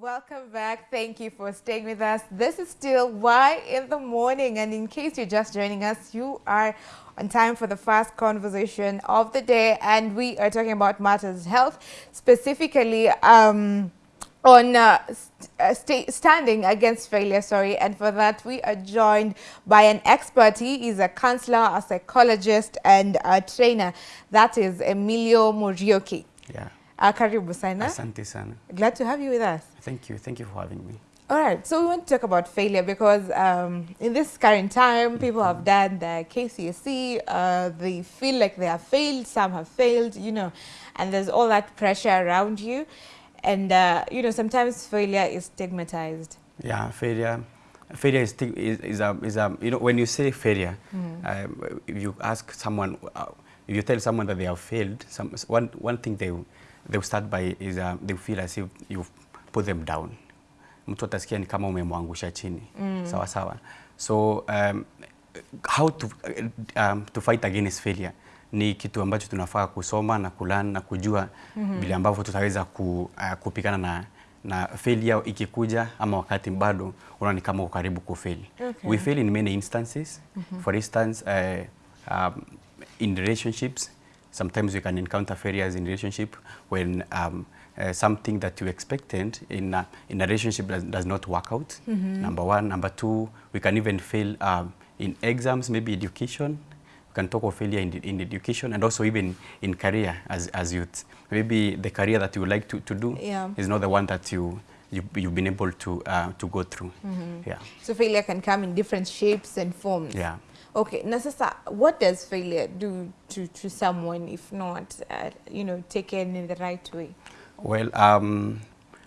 Welcome back. Thank you for staying with us. This is still Y in the Morning. And in case you're just joining us, you are on time for the first conversation of the day. And we are talking about matters health, specifically um, on uh, st uh, standing against failure, sorry. And for that, we are joined by an expert. He is a counselor, a psychologist, and a trainer. That is Emilio Muriuki. Yeah. Uh, karibu sana. Asante sana. Glad to have you with us. Thank you. Thank you for having me. All right, so we want to talk about failure because um, in this current time, people have done the KCSE, uh, they feel like they have failed, some have failed, you know, and there's all that pressure around you. And, uh, you know, sometimes failure is stigmatized. Yeah, failure. Failure is, is, is, a, is a, you know, when you say failure, mm. um, if you ask someone, uh, if you tell someone that they have failed, some, one, one thing they they start by is uh, they feel as if you've put them down. Mtu atasikia ni kama umemwangusha chini. Mm. Sawa sawa. So um, how to, um, to fight against failure ni kitu ambacho tunafaa kusoma na kulan na kujua mm -hmm. vile ambavyo tutaweza ku, uh, kupigana na na failure ikikuja ama wakati bado unaona kama uko karibu kufail. Okay. We fail in many instances. Mm -hmm. For instance, uh, um, in relationships, sometimes you can encounter failures in relationship when um, uh, something that you expected in a, in a relationship does, does not work out. Mm -hmm. Number one. Number two, we can even fail um, in exams, maybe education. We can talk of failure in, in education and also even in career as, as youth. Maybe the career that you like to, to do yeah. is not the one that you you, you've been able to uh, to go through. Mm -hmm. Yeah. So failure can come in different shapes and forms. Yeah. Okay, now sister, what does failure do to, to someone if not, uh, you know, taken in the right way? Well, um,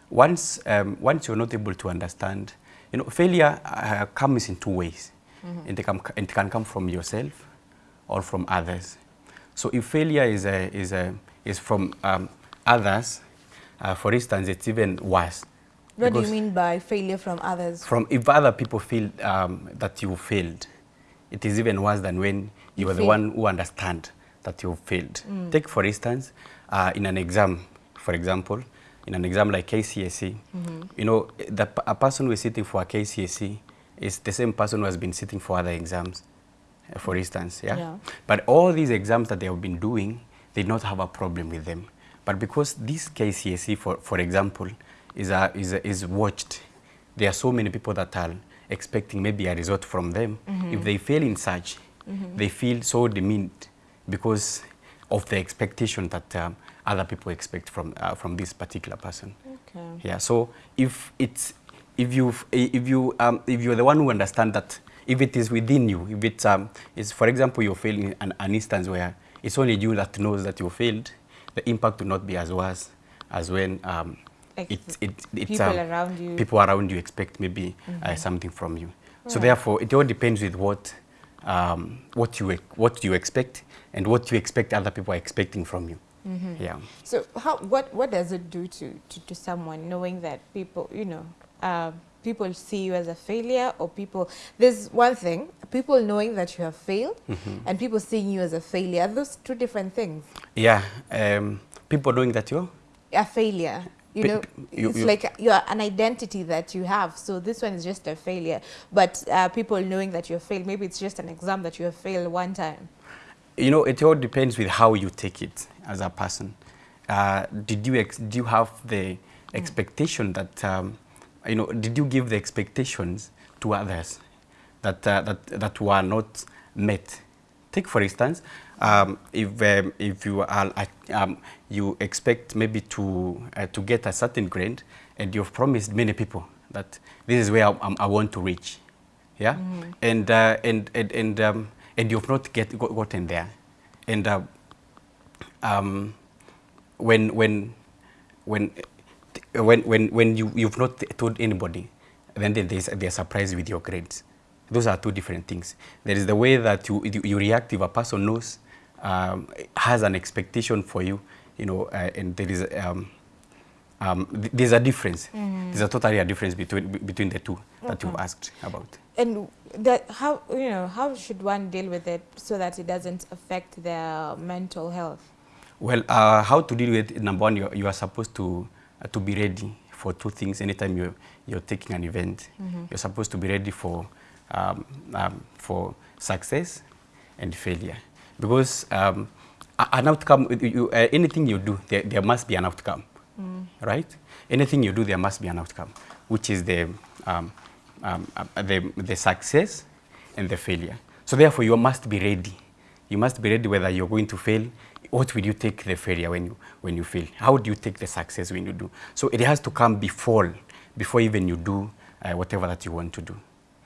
once, um, once you're not able to understand, you know, failure uh, comes in two ways. Mm -hmm. it, can, it can come from yourself or from others. So if failure is, a, is, a, is from um, others, uh, for instance, it's even worse. What do you mean by failure from others? From if other people feel um, that you failed, it is even worse than when you, you are the one who understand that you failed. Mm. Take, for instance, uh, in an exam, for example, in an exam like KCSE, mm -hmm. you know, the, a person who is sitting for a KCSE is the same person who has been sitting for other exams, uh, for instance, yeah? yeah? But all these exams that they have been doing, they do not have a problem with them. But because this KCSE, for, for example, is, a, is, a, is watched, there are so many people that are expecting maybe a result from them. Mm -hmm. If they fail in such, mm -hmm. they feel so demeaned because of the expectation that um, other people expect from uh, from this particular person. Okay. Yeah. So if it's if you if you um, if you're the one who understand that if it is within you, if it's um, is for example you're failing an, an instance where it's only you that knows that you failed, the impact will not be as worse as when um, like it, it, it's, people um, around you. People around you expect maybe mm -hmm. uh, mm-hmm. something from you. Right. So therefore, it all depends with what um, what you what you expect and what you expect other people are expecting from you. Mm -hmm. Yeah. So how what what does it do to to, to someone knowing that people you know uh, people see you as a failure or people there's one thing people knowing that you have failed mm -hmm. and people seeing you as a failure are those two different things yeah um, people knowing that you're a failure you know, you, it's you, like you're an identity that you have. So this one is just a failure. But uh, people knowing that you have failed, maybe it's just an exam that you have failed one time. You know, it all depends with how you take it as a person. Uh, did you ex do you have the expectation mm. that um, you know? Did you give the expectations to others that uh, that that were not met? Take for instance, um, if um, if you are um, you expect maybe to uh, to get a certain grade, and you've promised many people that this is where I, I want to reach, yeah, mm. and, uh, and and and um, and you've not get gotten there, and uh, um, when when when when when when you you've not told anybody, then there's they're surprised with your grades. Those are two different things. There is the way that you, you react if a person knows um, has an expectation for you, you know, uh, and there is um, um, th there's a difference. Mm -hmm. There's a totally a difference between between the two okay. that you've asked about. And that how you know how should one deal with it so that it doesn't affect their mental health? Well, uh, how to deal with it, number one, you, you are supposed to uh, to be ready for two things anytime you're, you're taking an event. You're supposed to be ready for, um, um, for success and failure. Because um, an outcome, you, uh, anything you do, there, there must be an outcome, right? Anything you do, there must be an outcome, which is the, um, um, uh, the, the success and the failure. So therefore, you must be ready. You must be ready whether you're going to fail. What will you take the failure when you, when you fail? How do you take the success when you do? So it has to come before, before even you do uh, whatever that you want to do.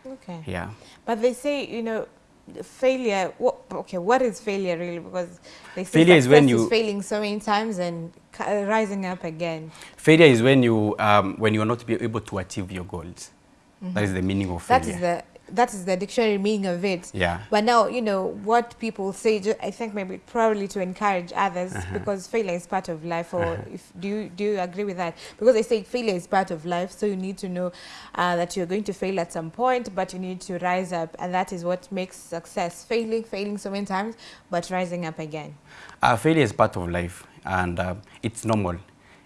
Okay. Yeah. But they say, you know, failure. What, okay, what is failure really? Because they say Failure is when you- failing so many times and rising up again. Failure is when you, um, when you are not be able to achieve your goals. That is the meaning of failure. That is the that is the dictionary meaning of it. Yeah. But now, you know, what people say, ju- I think maybe probably to encourage others because failure is part of life. Or if do you do you agree with that? Because they say failure is part of life, so you need to know uh, that you're going to fail at some point, but you need to rise up, and that is what makes success. Failing, failing so many times, but rising up again. Uh, failure is part of life, and uh, it's normal.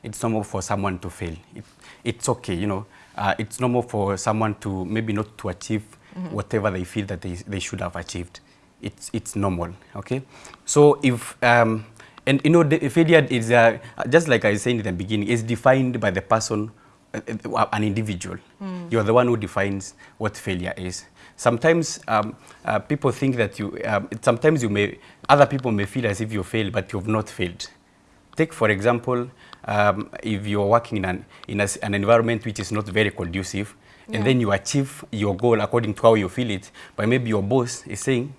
It's normal for someone to fail. It, it's okay, you know. Uh, it's normal for someone to maybe not to achieve whatever they feel that they, they should have achieved. It's, it's normal, okay? So if, um, and you know, the failure is, uh, just like I said in the beginning, is defined by the person, uh, uh, an individual. You're the one who defines what failure is. Sometimes um, uh, people think that you, um, sometimes you may, other people may feel as if you failed, but you've not failed. Take, for example, um, if you're working in an, in a an environment which is not very conducive, and then you achieve your goal according to how you feel it, but maybe your boss is saying,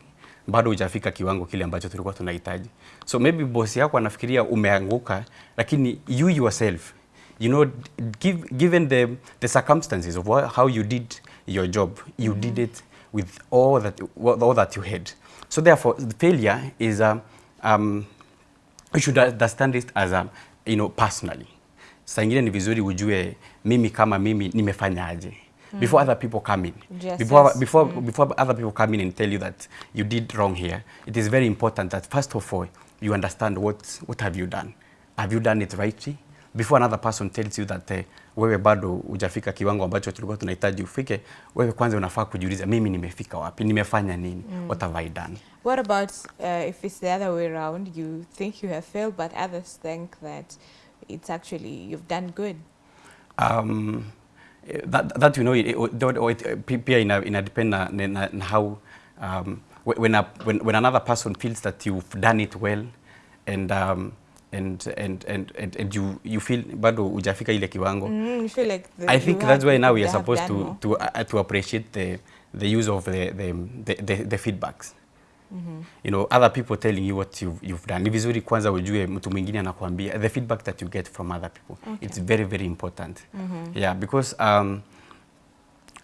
bado hujafika kiwango kile ambacho tulikuwa tunahitaji. So maybe boss yako anafikiria umeanguka, lakini you yourself, you know, give, given the, the circumstances of what, how you did your job, you mm -hmm. did it with all that, all that you had. So therefore, the failure is a, um, you should understand it as a, you know, personally. Saa ingine ni vizuri ujue mimi kama mimi nimefanyaje before other people come in. Yes, Before, yes. before, mm. before other people come in and tell you that you did wrong here, it is very important that first of all, you understand what, what have you done. Have you done it rightly? Before another person tells you that uh, wewe bado hujafika kiwango ambacho tulikuwa tunahitaji ufike, wewe kwanza unafaa kujiuliza mimi nimefika wapi? Nimefanya nini? Mm. What have I done? What about uh, if it's the other way around? You think you have failed, but others think that it's actually you've done good. um, that, that you know it, it, it, it, it, it, it, ina, ina depend na, na, na how um, when, a, when, when another person feels that you've done it well and um, and, and, and, and, and you, you feel bado hujafika ile kiwango Mm, feel like the, I think that's why now we are supposed to, to, uh, to appreciate the, the use of the, the, the, the, the feedbacks. You know, other people telling you what you've, you've done. Ni vizuri kwanza ujue mtu mwingine anakuambia the feedback that you get from other people. Okay. It's very, very important. Mm -hmm. Yeah, because um,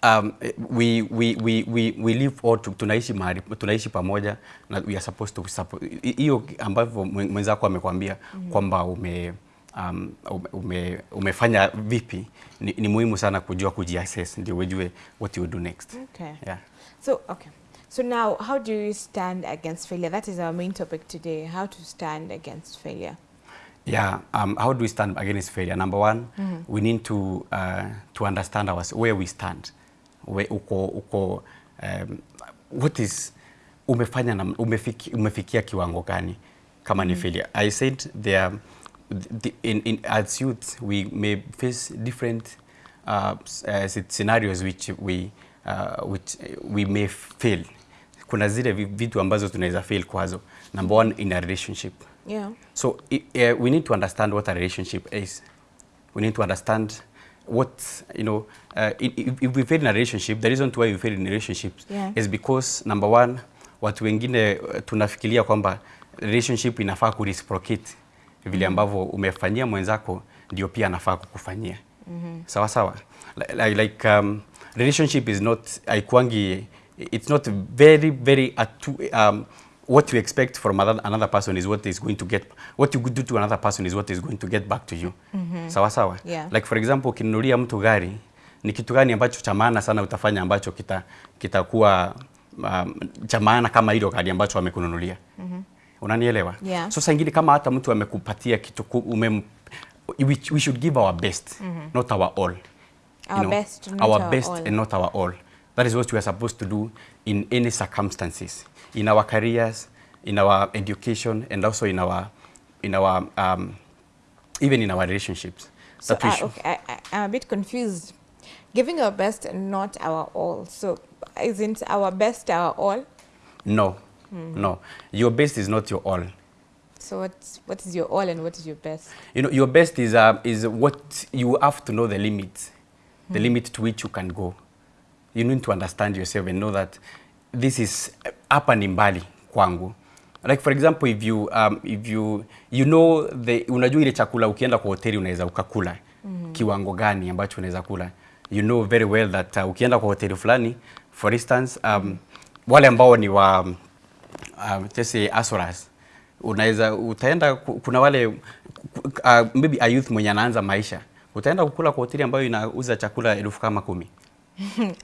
um, we, we, we, we, we live all to, tunaishi mahali, tunaishi pamoja na we are supposed to support. Hiyo ambavyo mwen- mwenzako amekwambia mm -hmm. kwamba ume, um, ume- ume, umefanya vipi ni, ni muhimu sana kujua kujiassess ndio ujue what you do next. Okay. Yeah. So okay. So now, how do you stand against failure? That is our main topic today. How to stand against failure. Yeah, um, how do we stand against failure? Number one, mm -hmm. we need to uh, to understand our, where we stand. Where uko, uko, um, what is umefanya na, umefiki, umefikia kiwango gani kama ni failure. I said there, the, in, in, as youth we may face different uh, uh, scenarios which we, uh, which we may fail. Kuna zile vitu ambazo tunaweza fail kwazo. Number one, in a relationship. Yeah. So it, uh, we need to understand what a relationship is. We need to understand what, you know, uh, if, if we fail in a relationship, the reason why we fail in relationships Yeah. is because number one, watu wengine uh, tunafikiria kwamba relationship inafaa kureciprocate vile ambavyo umefanyia mwenzako ndio pia anafaa kukufanyia. Mm -hmm. Sawa sawa. Like, like um, relationship is not haikuangi it's not very very atu, um, what you expect from another, person is what is going to get what you do to another person is what is going to get back to you. Sawa sawa. Yeah. Like for example ukinunulia mtu gari ni kitu gani ambacho cha maana sana utafanya ambacho kita kitakuwa um, cha maana kama hilo gari ambacho amekununulia. Unanielewa? Yeah. So saa ingine kama hata mtu amekupatia kitu umem, we, we should give our best, mm -hmm. not our all. Our best, not our our best all. and not our all. That is what we are supposed to do in any circumstances, in our careers, in our education, and also in our, in our, um, even in our relationships. So I, should- okay, I, I, I'm a bit confused. Giving our best and not our all. So isn't our best our all? No, Mm-hmm. no. Your best is not your all. So what's, what is your all and what is your best? You know, your best is, uh, is what you have to know the limits, the limit to which you can go. You need to understand yourself and know that this is hapa ni mbali kwangu. Like for example, if you, um, if you, you know the, unajua ile chakula ukienda kwa hoteli unaweza ukakula mm. kiwango gani ambacho unaweza kula. You know very well that uh, ukienda kwa hoteli fulani, for instance, um, wale ambao ni wa um, tese say Asoras unaweza utaenda kuna wale uh, maybe a youth mwenye anaanza maisha utaenda kukula kwa hoteli ambayo inauza chakula elfu kama kumi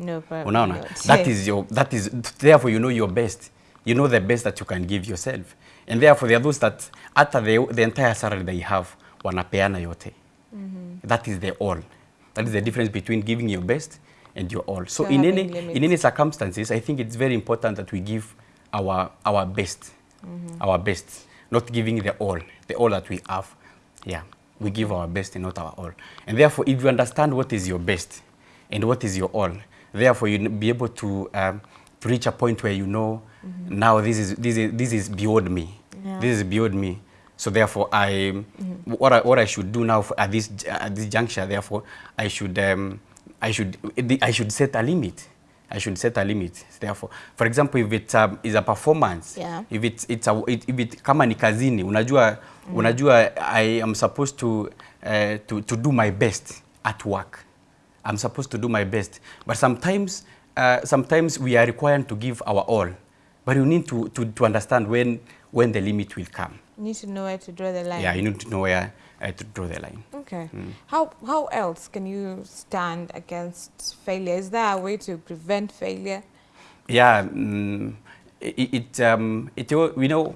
No, unaona? that is your that is therefore you know your best. You know the best that you can give yourself. And therefore there are those that after the, the entire salary they have wanapeana yote. That is the all. That is the difference between giving your best and your all. So So in any limits. in any circumstances i think it's very important that we give our our best. Our best. Not giving the all. The all that we have. Yeah. We give our best and not our all. And therefore if you understand what is your best and what is your all therefore you be able to um, to reach a point where you know mm -hmm. now this is this is this is beyond me Yeah. this is beyond me so therefore i mm -hmm. what I, what I should do now for, at this at this juncture therefore I should um, I should I should set a limit I should set a limit therefore for example if it um, is a performance Yeah. if it's it's a it, if it kama ni kazini unajua unajua I am supposed to uh, to to do my best at work I'm supposed to do my best but sometimes uh, sometimes we are required to give our all but you need to to, to understand when when the limit will come You need to know where to draw the line. yeah you need to know where uh, to draw the line Okay. Mm. How how else can you stand against failure? Is there a way to prevent failure? yeah mm, it, it um it you we know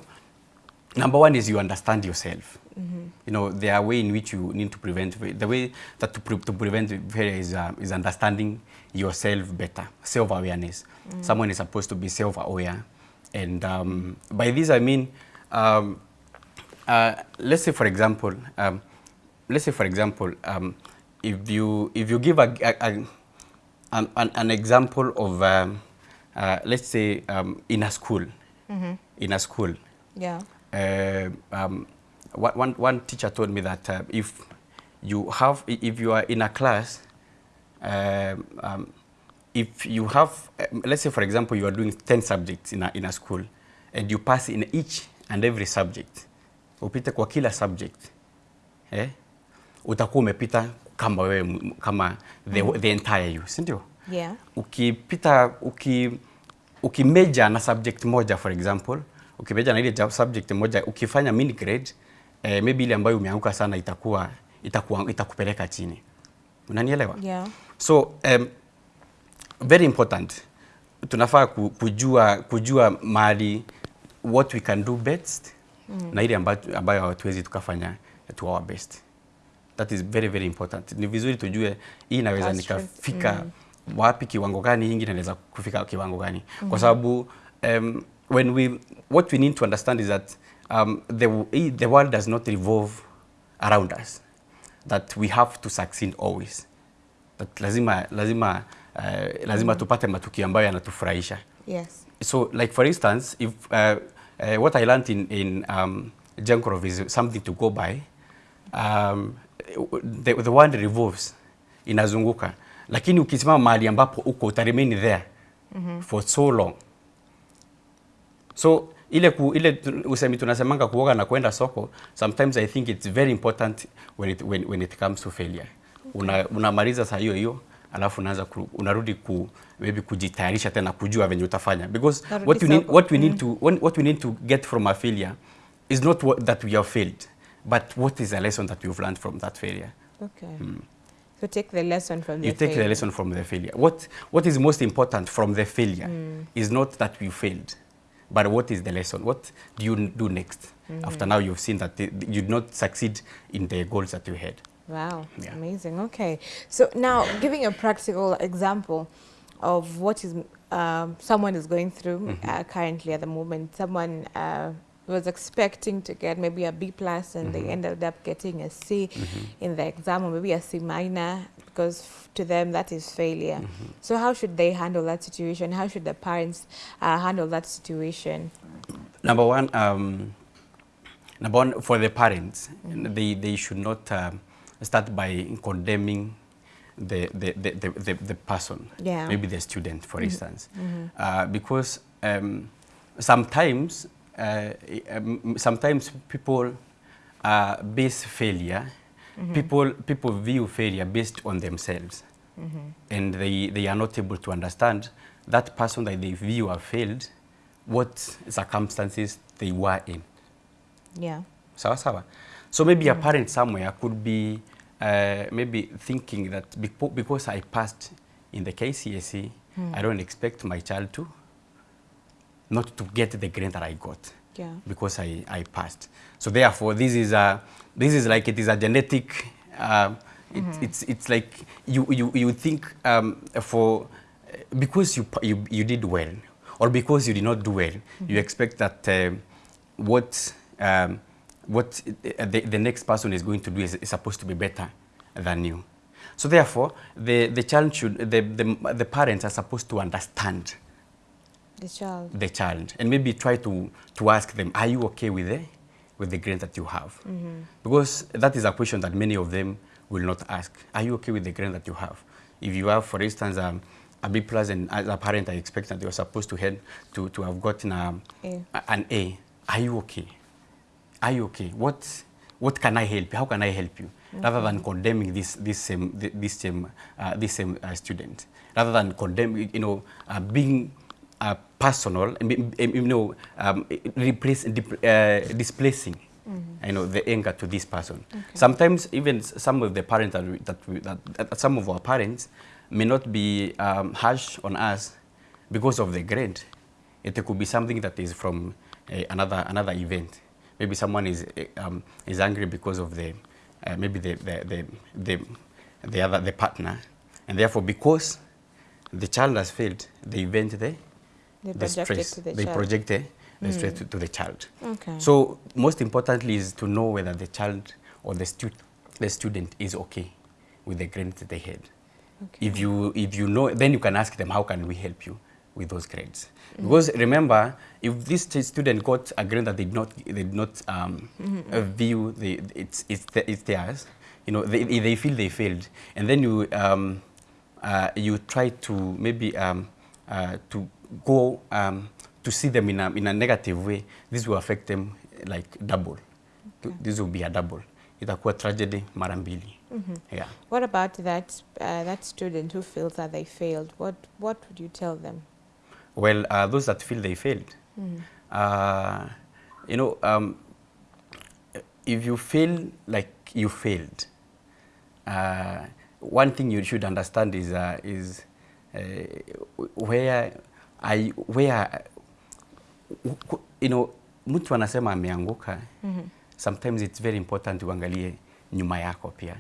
number one is you understand yourself you know there are way in which you need to prevent the way that to, pre to prevent failure is uh, is understanding yourself better self awareness someone is supposed to be self aware and um, by this i mean um, uh, let's say for example um, let's say for example um, if you if you give a, a, a an, an, an example of um, uh, let's say um, in a school. In a school. Yeah. uh, um, one, one, teacher told me that uh, if you have if you are in a class um, um, if you have um, let's say for example you are doing 10 subjects in a, in a school and you pass in each and every subject upite kwa kila subject eh? utakuwa umepita kama wewe kama the, mm. the entire you si ndio Yeah. ukipita uki ukimeja na subject moja for example ukimeja na ile subject moja ukifanya mini grade eh, maybe ile ambayo umeanguka sana itakuwa itakuwa itakupeleka chini unanielewa Yeah. so um, very important tunafaa kujua kujua mahali what we can do best mm. na ile ambayo, ambayo hatuwezi tukafanya to our best that is very very important ni vizuri tujue hii inaweza nikafika mm. wapi kiwango gani hii inaweza naweza kufika kiwango gani mm. kwa sababu um, when we what we need to understand is that um, the, the world does not revolve around us. That we have to succeed always. That lazima lazima uh, lazima tupate matukio ambayo yanatufurahisha. Yes. so like for instance if uh, uh, what i learned in, in um, Jankorov is something to go by. Um, the, the world revolves inazunguka. Lakini ukisimama mahali ambapo uko utaremain there mm -hmm. for so long. So ile ku, ile usemi tunasemanga kuoga na kwenda soko sometimes i think it's very important when it, when, when it comes to failure okay. unamaliza una saa hiyo hiyo alafu unaanza ku, unarudi ku maybe kujitayarisha tena kujua venye utafanya because Narudi what we need, what we need to when, what we need to get from a failure is not what, that we have failed but what is a lesson that we've learned from that failure Okay. mm. So take the lesson from the you take the lesson from the failure. What what is most important from the failure mm. is not that we failed, but what is the lesson? What do you do next after now you've seen that you did not succeed in the goals that you had? Wow, Yeah. amazing. Okay, so now giving a practical example of what is um, someone is going through Mm-hmm. uh, currently at the moment. Someone uh, was expecting to get maybe a B plus, and Mm-hmm. they ended up getting a C in the exam, or maybe a C minus, because to them that is failure. Mm-hmm. So how should they handle that situation? How should the parents uh, handle that situation? Number one, um, number one for the parents, they, they should not um, start by condemning the, the, the, the, the, the person, Yeah. maybe the student, for instance. Uh, because um, sometimes, uh, um, sometimes people uh, base failure, people, people view failure based on themselves. Mm -hmm. And they, they are not able to understand that person that they view have failed, what circumstances they were in. Yeah. Sawa sawa. So maybe mm -hmm. a parent somewhere could be uh, maybe thinking that because I passed in the KCSE, mm -hmm. I don't expect my child to not to get the grade that I got Yeah. because I, I passed. So therefore, this is a this is like it is a genetic. Um, it, It's it's like you you you think um, for because you, you you did well or because you did not do well, you expect that um what um, what uh, the, the next person is going to do is, is supposed to be better than you. So therefore, the the child should the the, the parents are supposed to understand The child. the child and maybe try to, to ask them, are you okay with the, with the grade that you have? Because that is a question that many of them will not ask. Are you okay with the grade that you have? If you have, for instance, um, a B plus and as a parent I expect that you're supposed to head to, to have gotten a, A. a- an A, are you okay? Are you okay? What, what can I help you? How can I help you? Rather than condemning this, this same, this same, uh, this same uh, student. Rather than condemning, you know, uh, being uh, personal, um, you know, um, replace, uh, displacing, you know, the anger to this person. Sometimes even some of the parents that, we, that, we, that, that some of our parents may not be um, harsh on us because of the grade. It could be something that is from uh, another another event. Maybe someone is uh, um, is angry because of the uh, maybe the the, the the the other the partner, and therefore because the child has failed, the event they They the stress to the they child. project the, the stress to, to the child. Okay. So most importantly is to know whether the child or the student the student is okay with the grades that they had. Okay. If you if you know, then you can ask them how can we help you with those grades. Because remember, if this student got a grade that they did not they did not um, uh, view the it's it's the, it's theirs, you know they they feel they failed, and then you um, uh, you try to maybe um, uh, to go um, to see them in a in a negative way. This will affect them like double. This will be a double. Itakuwa tragedy mara mbili. Yeah. What about that uh, that student who feels that they failed? What what would you tell them? Well, uh, those that feel they failed, uh, you know, um, if you feel like you failed, uh, one thing you should understand is uh, is uh, where I where you know mtu anasema ameanguka mm -hmm. sometimes it's very important uangalie nyuma yako pia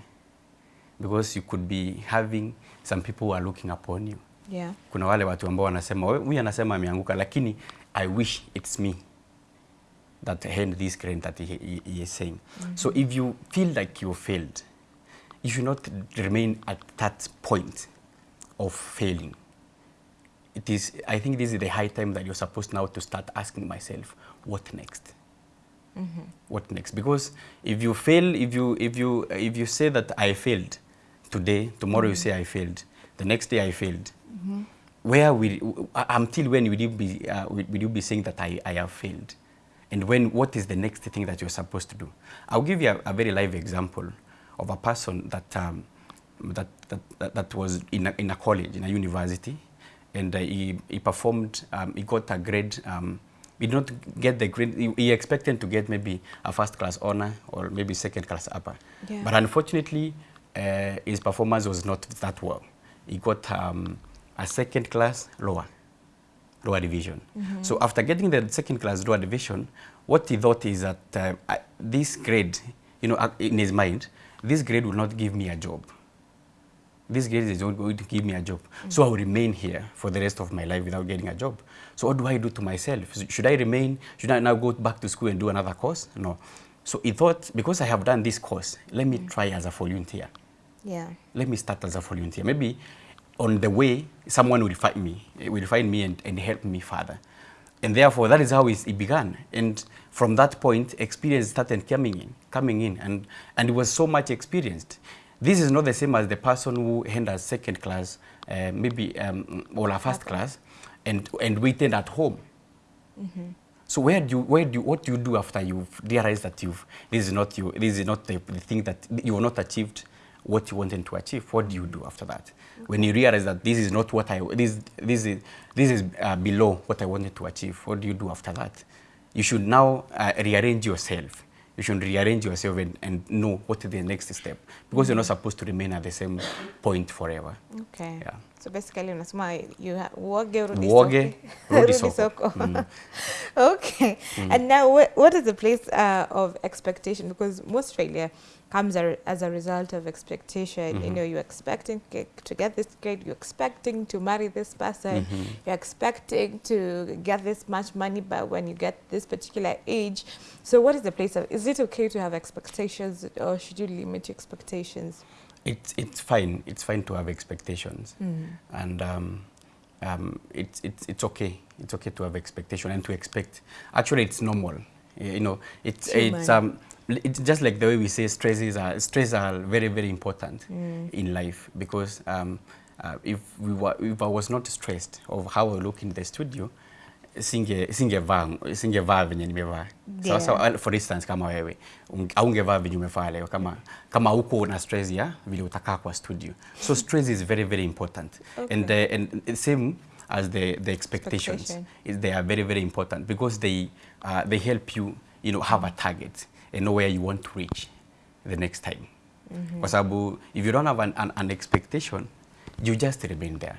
because you could be having some people who are looking upon you Yeah. kuna wale watu ambao wanasema "We- huyu anasema ameanguka lakini i wish it's me that hand this grade that he, he, he is saying Mm -hmm. so if you feel like you failed you should not remain at that point of failing it is i think this is the high time that you're supposed now to start asking myself what next? What next? Because if you fail if you if you if you say that i failed today tomorrow you say i failed the next day i failed where will uh, until when will you be uh, will will you be saying that I, I have failed? And when what is the next thing that you're supposed to do? I'll give you a, a very live example of a person that um, that, that, that that was in a, in a college in a university and uh, he, he performed um, he got a grade um, he did not get the grade he, he expected to get maybe a first class honor or maybe second class upper Yeah. but unfortunately uh, his performance was not that well he got um, a second class lower lower division. So after getting the second class lower division, what he thought is that uh, this grade, you know, uh, in his mind, this grade will not give me a job. This grade is not going to give me a job. So I will remain here for the rest of my life without getting a job. So what do I do to myself? Should I remain? Should I now go back to school and do another course? No. So he thought, because I have done this course, let me mm. try as a volunteer. Yeah. Let me start as a volunteer. Maybe on the way, someone will find me, eh, will find me and, and help me further. And therefore, that is how it it began. And from that point, experience started coming in, coming in, and, and it was so much experienced. This is not the same as the person who handed second class, uh, maybe, um, or a first class, and, and waited at home. So where do you, where do you, what do you do after you've realized that you've, this is not you, this is not the, the thing that you have not achieved what you wanted to achieve? What do you do after that? When you realize that this is not what I, this, this is, this is uh, below what I wanted to achieve, what do you do after that? You should now uh, rearrange yourself. You should rearrange yourself and, and know what the next step because you're not mm-hmm. supposed to remain at the same point forever. Okay. Yeah. So basically unasema you uoge urudi Uoge, soko. rudi soko. soko. okay. Mm-hmm. Mm-hmm. And now what, what is the place uh, of expectation? Because most failure comes a, as a result of expectation. You mm-hmm. know, you're expecting to get this grade, you're expecting to marry this person, you're expecting to get this much money but when you get this particular age. So what is the place of, is it okay to have expectations or should you limit your expectations? It's, it's fine. It's fine to have expectations. And um, um, it's, it's, it's okay. It's okay to have expectation and to expect. Actually, it's normal. You know, it's, Human. it's, um, it's just like the way we say stresses are, stress are very, very important in life because um, uh, if, we were, if I was not stressed of how I look in the studio, singe singevaa singevaa venye nimevaa. Sawa sawa for instance kama wewe au ungevaa venye umevaa leo kama kama huko na stress ya vile utakaa kwa studio. So stress is very very important. Okay. and uh, and same as the the expectations. Expectation. is they are very very important because they uh, they help you you know have a target and know where you want to reach the next time. Kwa sababu if you don't have an, an, an expectation you just remain there.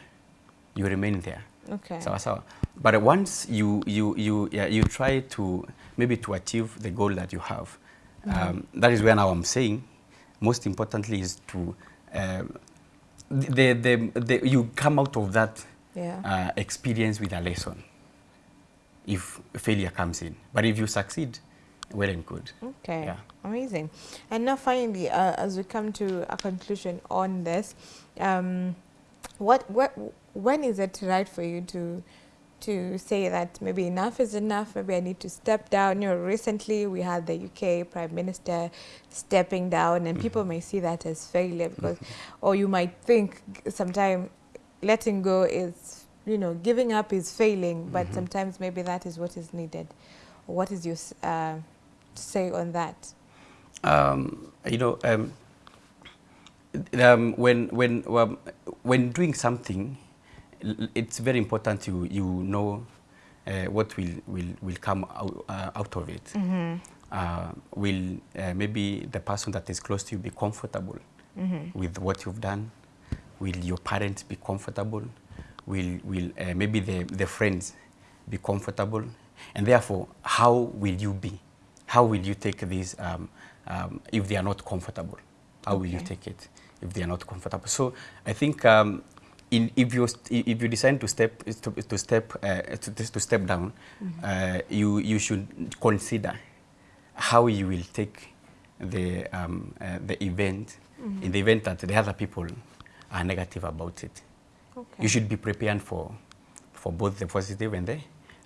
You remain there Okay. sawa sawa but once you you you yeah, you try to maybe to achieve the goal that you have um, that is where now i'm saying most importantly is to um, the, the, the you come out of that Yeah. uh, experience with a lesson if failure comes in but if you succeed well and good Okay, Yeah. amazing. And now finally, uh, as we come to a conclusion on this, um, what, what, when is it right for you to, to say that maybe enough is enough, maybe I need to step down? You know, recently we had the UK Prime Minister stepping down and people may see that as failure because, or you might think sometime letting go is, you know, giving up is failing, but sometimes maybe that is what is needed. What is your uh, say on that? um, you know, um, um, when when um, when doing something, it's very important you you know uh, what will will will come out, uh, out of it. Uh, will uh, maybe the person that is close to you be comfortable with what you've done? Will your parents be comfortable? Will will uh, maybe the the friends be comfortable? And therefore, how will you be? How will you take this um, um, if they are not comfortable? How will you take it if they are not comfortable? So I think um, in, if you if you decide to step to, to step uh, to, to step down, uh, you you should consider how you will take the um, uh, the event in the event that the other people are negative about it. Okay. You should be prepared for for both the positive and the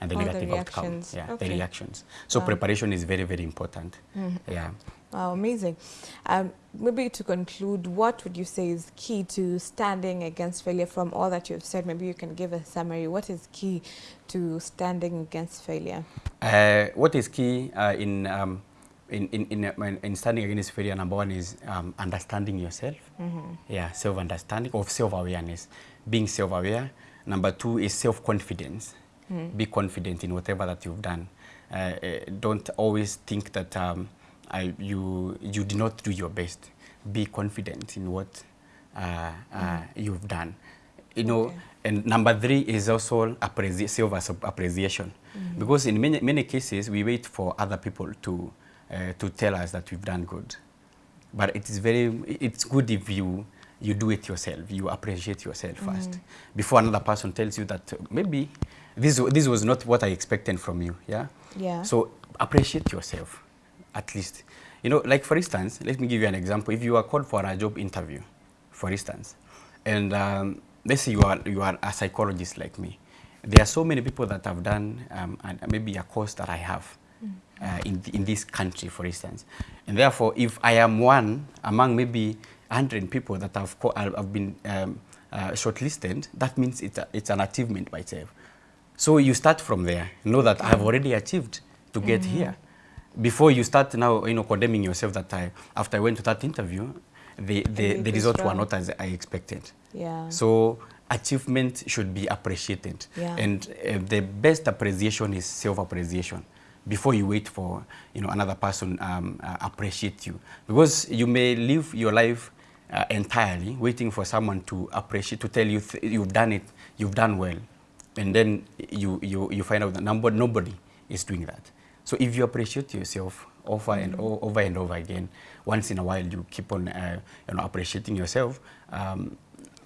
and the All the negative outcome. reactions. Yeah, Okay. the reactions. So Wow. preparation is very very important. Yeah. Wow, amazing. Um, maybe to conclude, what would you say is key to standing against failure from all that you've said? Maybe you can give a summary. What is key to standing against failure? Uh, what is key uh, in, um, in, in, in, uh, in standing against failure, number one is um, understanding yourself. Yeah, self-understanding of self-awareness. Being self-aware. Number two is self-confidence. Be confident in whatever that you've done. Uh, uh, don't always think that um, I, you, you did not do your best. Be confident in what uh, uh, you've done. you know, Okay. and number three is also appreci self-appreciation. Mm. Because in many, many cases, we wait for other people to, uh, to tell us that we've done good. But it is very, it's good if you, you do it yourself, you appreciate yourself first. Before another person tells you that uh, maybe this, this was not what I expected from you, yeah? Yeah. So appreciate yourself, at least. You know, like for instance, let me give you an example. If you are called for a job interview, for instance, and um, let's say you are, you are a psychologist like me, there are so many people that have done um, and maybe a course that I have uh, in, in this country, for instance. And therefore, if I am one among maybe 100 people that have, co- have been um, uh, shortlisted, that means it's, a, it's an achievement by itself. So you start from there. Know that I have already achieved to get here. Before you start now, you know, condemning yourself that I, after I went to that interview, the, the, the results were not as I expected. yeah. So achievement should be appreciated. Yeah. And uh, the best appreciation is self-appreciation. Before you wait for you know another person um, uh, appreciate you, because you may live your life uh, entirely waiting for someone to appreciate to tell you th you've done it, you've done well, and then you you you find out that number nobody is doing that. So if you appreciate yourself over and over and over again, once in a while you keep on uh, you know appreciating yourself, um,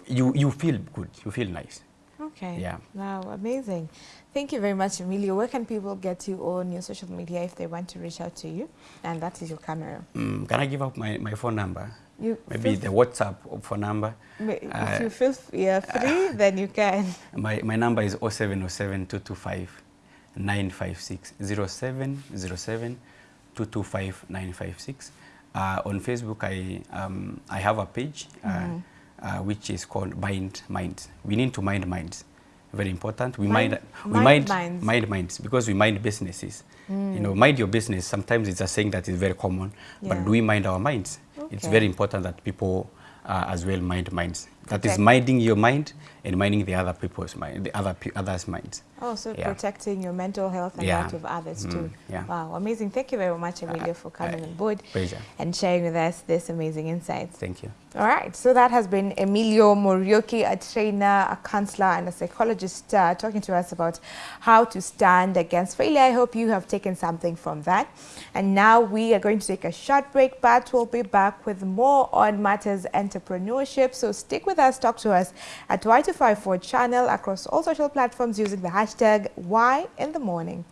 you you feel good, you feel nice. Okay. Yeah. Wow, amazing. Thank you very much, Emilio. Where can people get you on your social media if they want to reach out to you? And that is your camera. Mm, can I give up my, my phone number? You Maybe the WhatsApp phone number. ma- uh, if you feel f- yeah, free, then you can. My, my number is 0707 225 956 0707 225 956. Uh, on Facebook, I, um, I have a page uh, mm -hmm. uh, which is called Mind Minds. We need to mind minds. Very important. We Mind- mind, we mind mind, minds. mind minds because we mind businesses. Mm. You know, mind your business. Sometimes it's a saying that is very common, Yeah. but do we mind our minds? Okay. It's very important that people uh, as well mind minds. That is minding your mind and minding the other people's mind, the other others' minds. Also Yeah. protecting your mental health and Yeah. that of others Mm, too. yeah. Wow, amazing. Thank you very much, Emilio, for coming uh, on board Pleasure. and sharing with us this amazing insights. Thank you. All right, so that has been Emilio Muriuki, a trainer, a counselor, and a psychologist, uh, talking to us about how to stand against failure. I hope you have taken something from that. And now we are going to take a short break, but we'll be back with more on matters entrepreneurship. So stick with us, talk to us at Y254 channel across all social platforms using the hashtag Y in the morning.